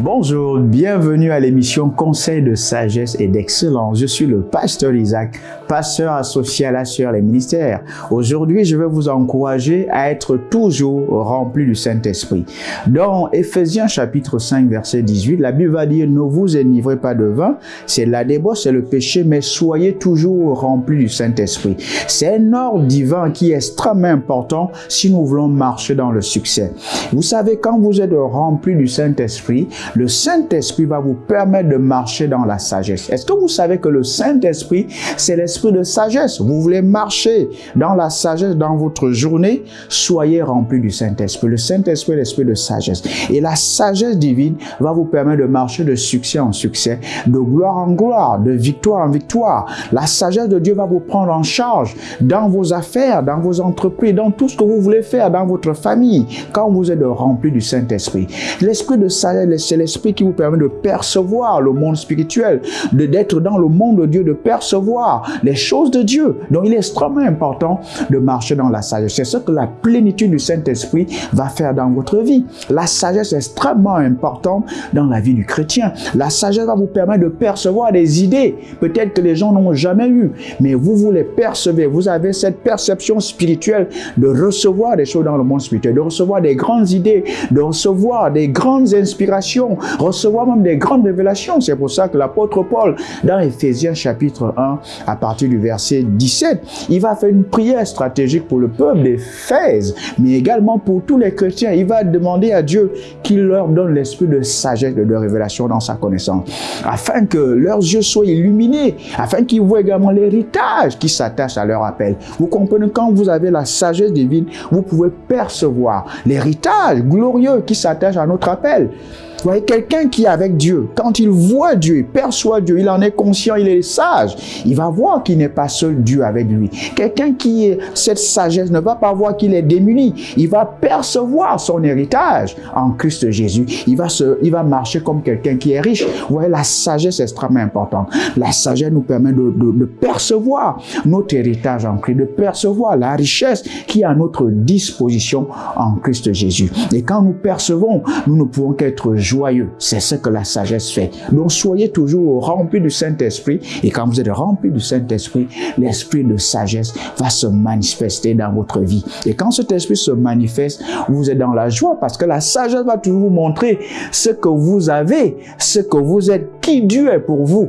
Bonjour, bienvenue à l'émission Conseil de sagesse et d'excellence. Je suis le pasteur Isaac, pasteur associé à la Sœur les ministères. Aujourd'hui, je vais vous encourager à être toujours rempli du Saint-Esprit. Dans Ephésiens chapitre 5 verset 18, la Bible va dire « Ne vous enivrez pas de vin, c'est la débauche, c'est le péché, mais soyez toujours remplis du Saint-Esprit. » C'est un ordre divin qui est extrêmement important si nous voulons marcher dans le succès. Vous savez, quand vous êtes rempli du Saint-Esprit, le Saint-Esprit va vous permettre de marcher dans la sagesse. Est-ce que vous savez que le Saint-Esprit, c'est l'esprit de sagesse? Vous voulez marcher dans la sagesse dans votre journée? Soyez rempli du Saint-Esprit. Le Saint-Esprit est l'esprit de sagesse. Et la sagesse divine va vous permettre de marcher de succès en succès, de gloire en gloire, de victoire en victoire. La sagesse de Dieu va vous prendre en charge dans vos affaires, dans vos entreprises, dans tout ce que vous voulez faire, dans votre famille, quand vous êtes rempli du Saint-Esprit. L'esprit de sagesse, c'est l'esprit qui vous permet de percevoir le monde spirituel, d'être dans le monde de Dieu, de percevoir les choses de Dieu. Donc, il est extrêmement important de marcher dans la sagesse. C'est ce que la plénitude du Saint-Esprit va faire dans votre vie. La sagesse est extrêmement importante dans la vie du chrétien. La sagesse va vous permettre de percevoir des idées, peut-être que les gens n'ont jamais eu, mais vous, vous les percevez. Vous avez cette perception spirituelle de recevoir des choses dans le monde spirituel, de recevoir des grandes idées, de recevoir des grandes inspirations recevoir même des grandes révélations. C'est pour ça que l'apôtre Paul, dans Ephésiens chapitre 1, à partir du verset 17, il va faire une prière stratégique pour le peuple d'Éphèse, mais également pour tous les chrétiens. Il va demander à Dieu qu'il leur donne l'esprit de sagesse, de révélation dans sa connaissance, afin que leurs yeux soient illuminés, afin qu'ils voient également l'héritage qui s'attache à leur appel. Vous comprenez, quand vous avez la sagesse divine, vous pouvez percevoir l'héritage glorieux qui s'attache à notre appel. Vous voyez, quelqu'un qui est avec Dieu, quand il voit Dieu, il perçoit Dieu, il en est conscient, il est sage, il va voir qu'il n'est pas seul Dieu avec lui. Quelqu'un qui est cette sagesse ne va pas voir qu'il est démuni, il va percevoir son héritage en Christ Jésus. Il va, se, il va marcher comme quelqu'un qui est riche. Vous voyez, la sagesse est extrêmement importante. La sagesse nous permet de, de, de percevoir notre héritage en Christ, de percevoir la richesse qui est à notre disposition en Christ Jésus. Et quand nous percevons, nous ne pouvons qu'être joyeux. C'est ce que la sagesse fait. Donc soyez toujours remplis du Saint-Esprit et quand vous êtes remplis du Saint-Esprit, l'esprit de sagesse va se manifester dans votre vie. Et quand cet esprit se manifeste, vous êtes dans la joie parce que la sagesse va toujours vous montrer ce que vous avez, ce que vous êtes, qui Dieu est pour vous.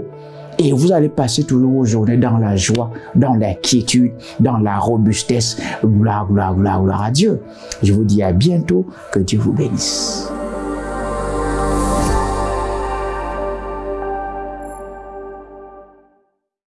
Et vous allez passer toujours vos journées dans la joie, dans l'inquiétude, dans la robustesse. Gloire, gloire, gloire, gloire à Dieu. Je vous dis à bientôt. Que Dieu vous bénisse.